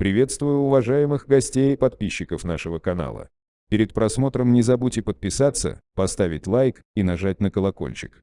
Приветствую уважаемых гостей и подписчиков нашего канала. Перед просмотром не забудьте подписаться, поставить лайк и нажать на колокольчик.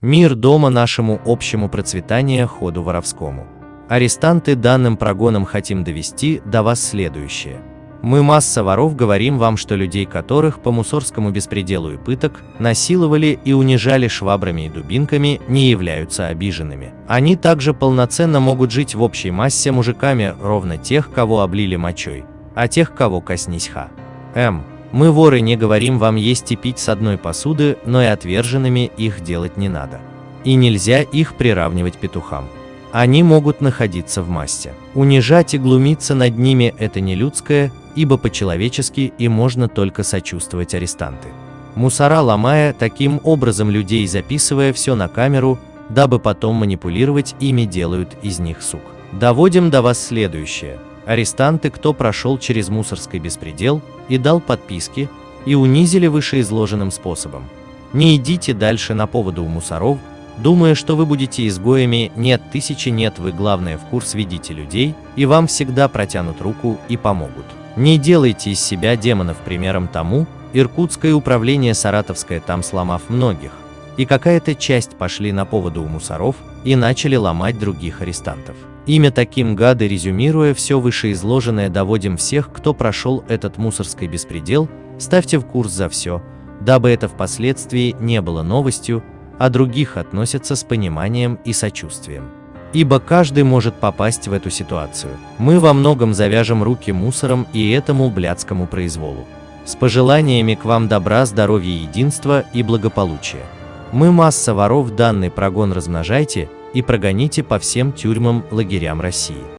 Мир дома нашему общему процветания ходу воровскому. Арестанты данным прогоном хотим довести до вас следующее. Мы масса воров говорим вам, что людей которых по мусорскому беспределу и пыток насиловали и унижали швабрами и дубинками не являются обиженными. Они также полноценно могут жить в общей массе мужиками ровно тех, кого облили мочой, а тех, кого коснись ха. М. Мы воры не говорим вам есть и пить с одной посуды, но и отверженными их делать не надо. И нельзя их приравнивать петухам. Они могут находиться в массе. Унижать и глумиться над ними – это не людское, ибо по-человечески и можно только сочувствовать арестанты. Мусора ломая, таким образом людей записывая все на камеру, дабы потом манипулировать ими делают из них сук. Доводим до вас следующее. Арестанты, кто прошел через мусорский беспредел и дал подписки, и унизили вышеизложенным способом. Не идите дальше на поводу у мусоров, думая, что вы будете изгоями, нет, тысячи нет, вы главное в курс ведите людей, и вам всегда протянут руку и помогут. Не делайте из себя демонов примером тому, Иркутское управление Саратовское там сломав многих, и какая-то часть пошли на поводу у мусоров и начали ломать других арестантов. Имя таким гады резюмируя все вышеизложенное доводим всех, кто прошел этот мусорский беспредел, ставьте в курс за все, дабы это впоследствии не было новостью, а других относятся с пониманием и сочувствием. Ибо каждый может попасть в эту ситуацию. Мы во многом завяжем руки мусором и этому блядскому произволу. С пожеланиями к вам добра, здоровья, единства и благополучия. Мы масса воров данный прогон размножайте и прогоните по всем тюрьмам, лагерям России.